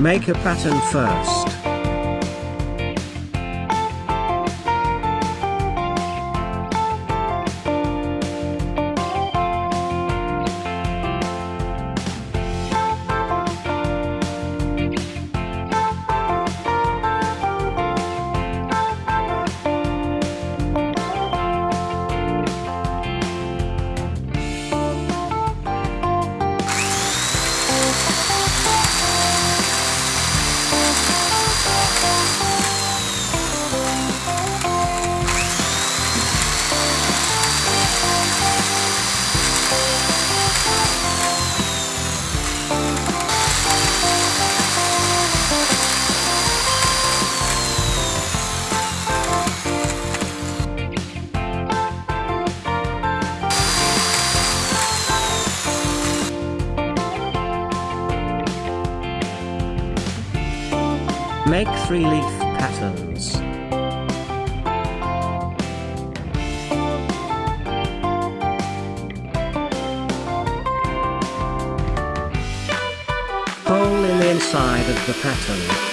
Make a pattern first. Make three leaf patterns. Hole in the inside of the pattern.